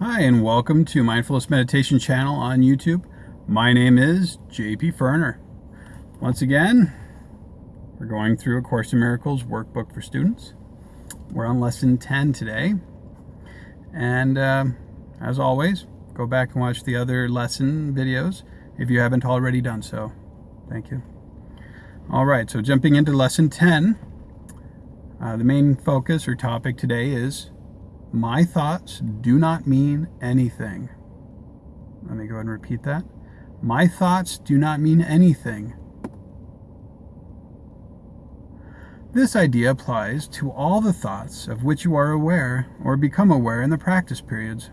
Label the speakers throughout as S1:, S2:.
S1: Hi, and welcome to Mindfulness Meditation channel on YouTube. My name is JP Ferner. Once again, we're going through A Course in Miracles workbook for students. We're on lesson 10 today. And uh, as always, go back and watch the other lesson videos if you haven't already done so. Thank you. All right, so jumping into lesson 10, uh, the main focus or topic today is my thoughts do not mean anything. Let me go ahead and repeat that. My thoughts do not mean anything. This idea applies to all the thoughts of which you are aware or become aware in the practice periods.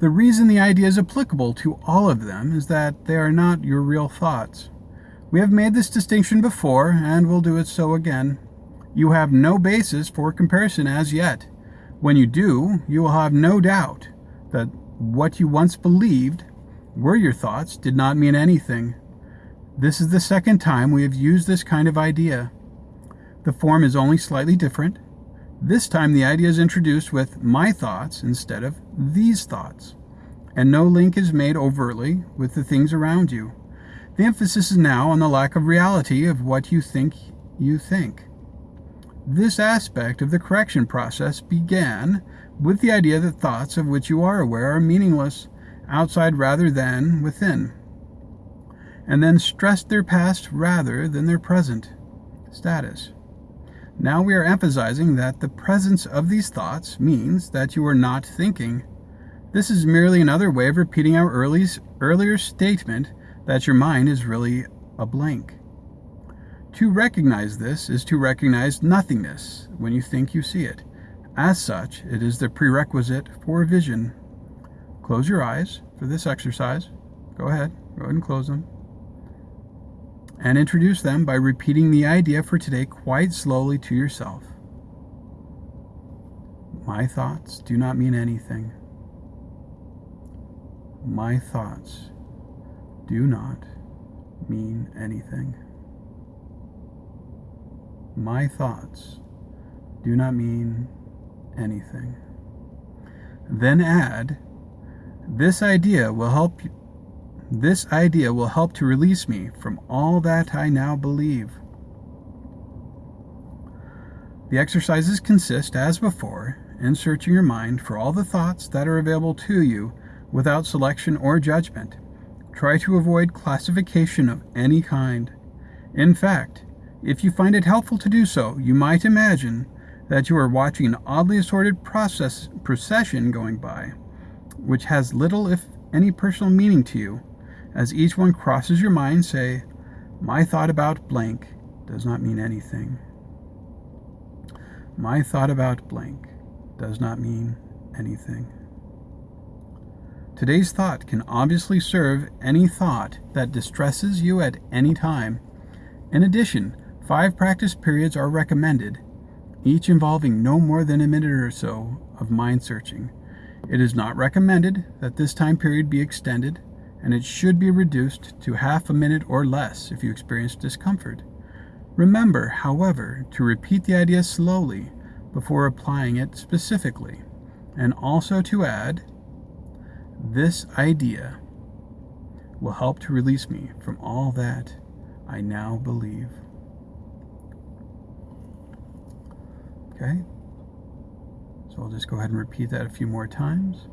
S1: The reason the idea is applicable to all of them is that they are not your real thoughts. We have made this distinction before and will do it so again. You have no basis for comparison as yet. When you do, you will have no doubt that what you once believed were your thoughts did not mean anything. This is the second time we have used this kind of idea. The form is only slightly different. This time the idea is introduced with my thoughts instead of these thoughts, and no link is made overtly with the things around you. The emphasis is now on the lack of reality of what you think you think. This aspect of the correction process began with the idea that thoughts of which you are aware are meaningless, outside rather than within, and then stressed their past rather than their present status. Now we are emphasizing that the presence of these thoughts means that you are not thinking. This is merely another way of repeating our earlier statement that your mind is really a blank. To recognize this is to recognize nothingness when you think you see it. As such, it is the prerequisite for vision. Close your eyes for this exercise. Go ahead, go ahead and close them. And introduce them by repeating the idea for today quite slowly to yourself. My thoughts do not mean anything. My thoughts do not mean anything. My thoughts do not mean anything. Then add, this idea will help this idea will help to release me from all that I now believe. The exercises consist, as before, in searching your mind for all the thoughts that are available to you without selection or judgment. Try to avoid classification of any kind. In fact, if you find it helpful to do so, you might imagine that you are watching an oddly assorted process, procession going by, which has little, if any, personal meaning to you. As each one crosses your mind, say, My thought about blank does not mean anything. My thought about blank does not mean anything. Today's thought can obviously serve any thought that distresses you at any time. In addition, Five practice periods are recommended, each involving no more than a minute or so of mind searching. It is not recommended that this time period be extended, and it should be reduced to half a minute or less if you experience discomfort. Remember, however, to repeat the idea slowly before applying it specifically, and also to add, this idea will help to release me from all that I now believe. Okay? So I'll just go ahead and repeat that a few more times.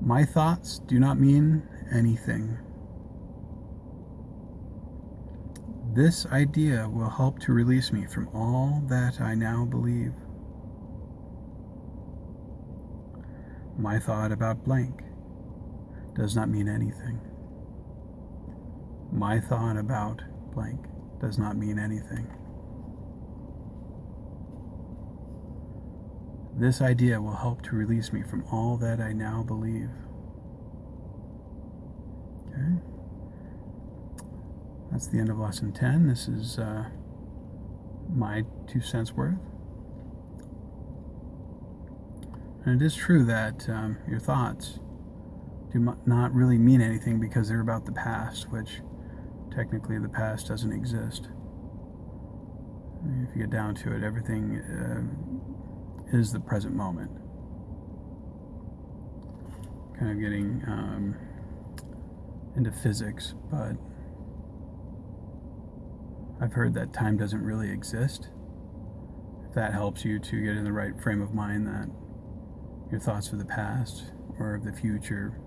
S1: My thoughts do not mean anything. This idea will help to release me from all that I now believe. My thought about blank does not mean anything. My thought about blank does not mean anything. This idea will help to release me from all that I now believe. Okay. That's the end of lesson 10. This is uh, my two cents worth. And it is true that um, your thoughts do not really mean anything because they're about the past, which technically the past doesn't exist. If you get down to it, everything uh, is the present moment. kind of getting um, into physics, but I've heard that time doesn't really exist. If that helps you to get in the right frame of mind that your thoughts of the past or of the future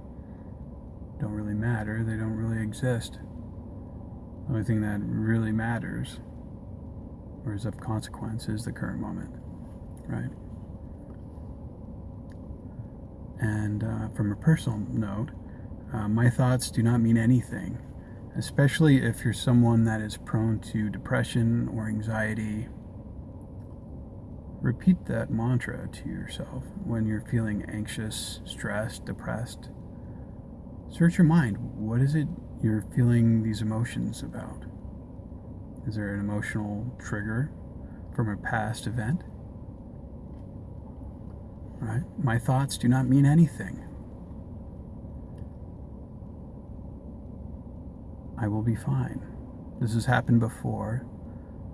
S1: don't really matter, they don't really exist. The only thing that really matters or is of consequence is the current moment, right? And uh, from a personal note, uh, my thoughts do not mean anything, especially if you're someone that is prone to depression or anxiety. Repeat that mantra to yourself when you're feeling anxious, stressed, depressed. Search your mind. What is it you're feeling these emotions about? Is there an emotional trigger from a past event? Right? My thoughts do not mean anything. I will be fine. This has happened before.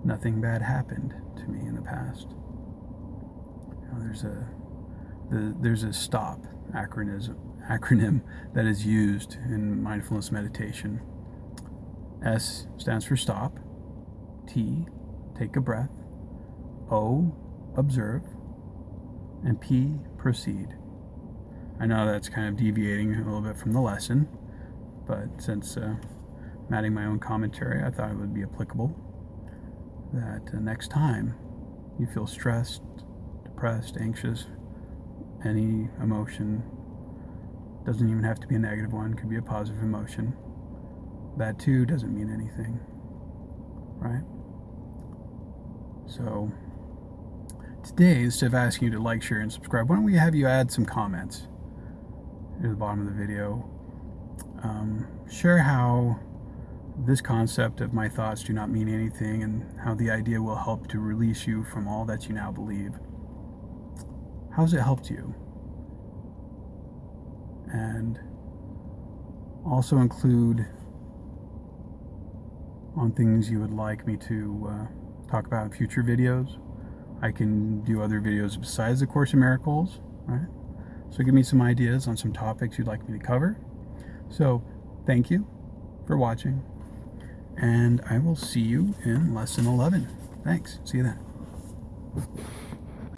S1: Nothing bad happened to me in the past. You know, there's a the, there's a stop acronym acronym that is used in mindfulness meditation. S stands for stop. T, take a breath. O, observe. And P, proceed. I know that's kind of deviating a little bit from the lesson, but since uh, I'm adding my own commentary, I thought it would be applicable that uh, next time you feel stressed, depressed, anxious, any emotion, doesn't even have to be a negative one, could be a positive emotion. That too doesn't mean anything, right? So, today, instead of asking you to like, share, and subscribe, why don't we have you add some comments near the bottom of the video? Um, share how this concept of my thoughts do not mean anything and how the idea will help to release you from all that you now believe. How's it helped you? And also include on things you would like me to uh, talk about in future videos. I can do other videos besides the Course in Miracles, right? So give me some ideas on some topics you'd like me to cover. So thank you for watching and I will see you in lesson 11. Thanks. See you then.